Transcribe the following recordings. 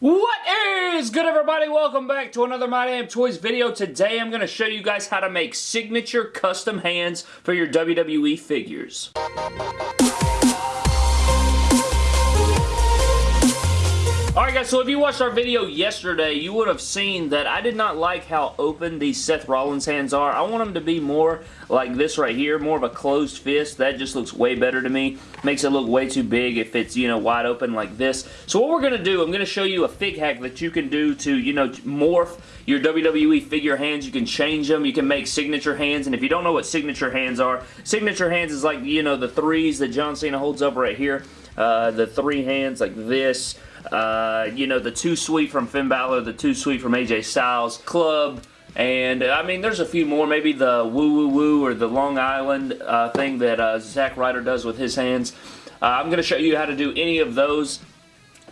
What is good everybody? Welcome back to another My Damn Toys video. Today I'm going to show you guys how to make signature custom hands for your WWE figures. Guys, so if you watched our video yesterday, you would have seen that I did not like how open these Seth Rollins hands are. I want them to be more like this right here, more of a closed fist. That just looks way better to me. Makes it look way too big if it's, you know, wide open like this. So what we're going to do, I'm going to show you a fig hack that you can do to, you know, morph your WWE figure hands. You can change them. You can make signature hands. And if you don't know what signature hands are, signature hands is like, you know, the threes that John Cena holds up right here. Uh, the three hands like this. Uh, you know, the Too Sweet from Finn Balor, the Too Sweet from AJ Styles, Club, and I mean, there's a few more. Maybe the Woo Woo Woo or the Long Island uh, thing that uh, Zack Ryder does with his hands. Uh, I'm going to show you how to do any of those.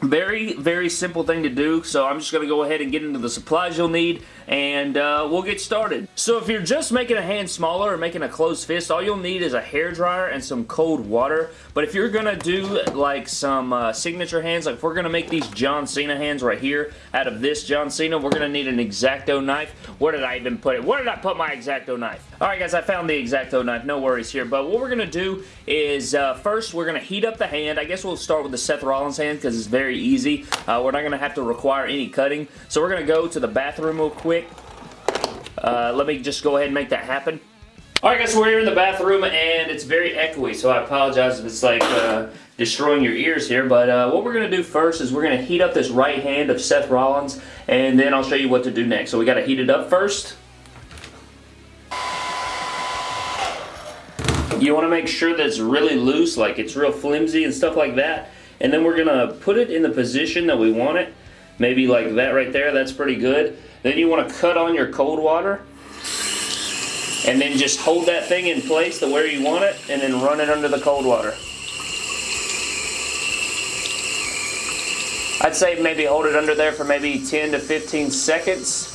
Very, very simple thing to do, so I'm just going to go ahead and get into the supplies you'll need, and uh, we'll get started. So if you're just making a hand smaller or making a closed fist, all you'll need is a hair dryer and some cold water. But if you're going to do like some uh, signature hands, like if we're going to make these John Cena hands right here out of this John Cena, we're going to need an X-Acto knife. Where did I even put it? Where did I put my X-Acto knife? Alright guys, I found the X-Acto knife. No worries here. But what we're going to do is uh, first we're going to heat up the hand. I guess we'll start with the Seth Rollins hand because it's very easy. Uh, we're not going to have to require any cutting. So we're going to go to the bathroom real quick. Uh, let me just go ahead and make that happen. Alright guys, so we're here in the bathroom and it's very echoey, so I apologize if it's like uh, destroying your ears here, but uh, what we're going to do first is we're going to heat up this right hand of Seth Rollins and then I'll show you what to do next. So we got to heat it up first. You want to make sure that it's really loose, like it's real flimsy and stuff like that. And then we're to put it in the position that we want it. Maybe like that right there, that's pretty good. Then you want to cut on your cold water. And then just hold that thing in place to where you want it, and then run it under the cold water. I'd say maybe hold it under there for maybe 10 to 15 seconds.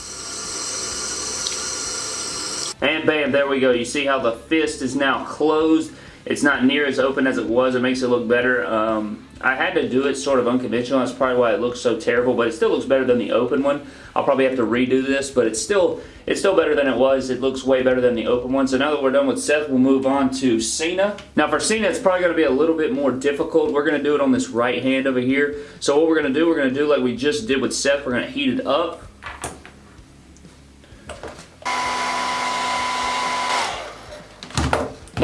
And bam, there we go. You see how the fist is now closed. It's not near as open as it was. It makes it look better. Um, I had to do it sort of unconventional. That's probably why it looks so terrible, but it still looks better than the open one. I'll probably have to redo this, but it's still it's still better than it was. It looks way better than the open one. So now that we're done with Seth, we'll move on to Cena. Now for Cena, it's probably going to be a little bit more difficult. We're going to do it on this right hand over here. So what we're going to do, we're going to do like we just did with Seth. We're going to heat it up.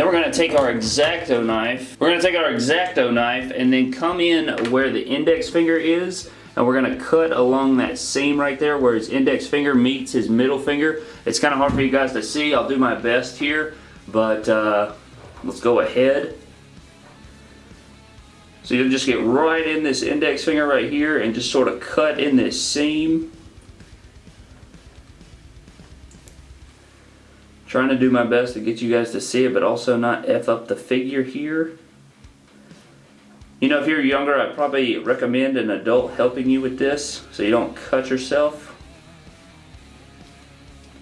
We're going to take our X-Acto knife. We're going to take our X-Acto knife and then come in where the index finger is and we're going to cut along that seam right there where his index finger meets his middle finger. It's kind of hard for you guys to see. I'll do my best here, but uh, let's go ahead. So you'll just get right in this index finger right here and just sort of cut in this seam. Trying to do my best to get you guys to see it, but also not F up the figure here. You know, if you're younger, I'd probably recommend an adult helping you with this so you don't cut yourself.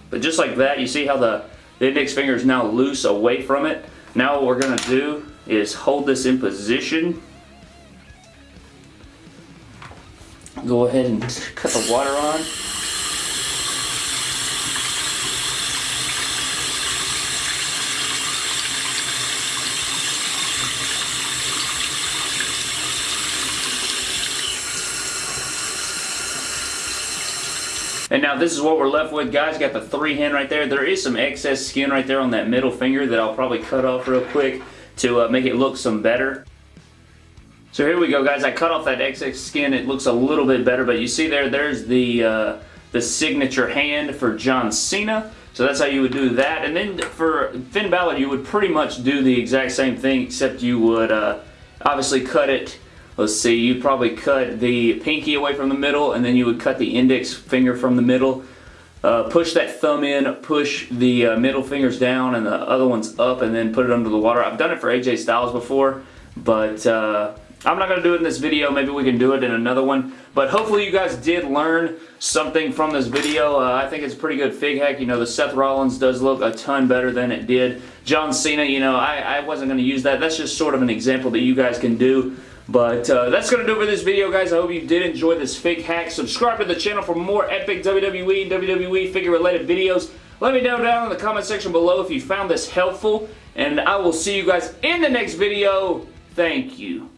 But just like that, you see how the, the index finger is now loose away from it? Now what we're going to do is hold this in position. Go ahead and cut the water on. And now this is what we're left with, guys. Got the three hand right there. There is some excess skin right there on that middle finger that I'll probably cut off real quick to uh, make it look some better. So here we go, guys. I cut off that excess skin. It looks a little bit better, but you see there, there's the, uh, the signature hand for John Cena. So that's how you would do that. And then for Finn Balor, you would pretty much do the exact same thing, except you would uh, obviously cut it let's see, you'd probably cut the pinky away from the middle and then you would cut the index finger from the middle. Uh, push that thumb in, push the uh, middle fingers down and the other ones up and then put it under the water. I've done it for AJ Styles before, but uh, I'm not going to do it in this video. Maybe we can do it in another one. But hopefully you guys did learn something from this video. Uh, I think it's a pretty good fig hack. You know, the Seth Rollins does look a ton better than it did. John Cena, you know, I, I wasn't going to use that. That's just sort of an example that you guys can do. But uh, that's going to do it for this video, guys. I hope you did enjoy this fake hack. Subscribe to the channel for more epic WWE WWE figure-related videos. Let me know down in the comment section below if you found this helpful. And I will see you guys in the next video. Thank you.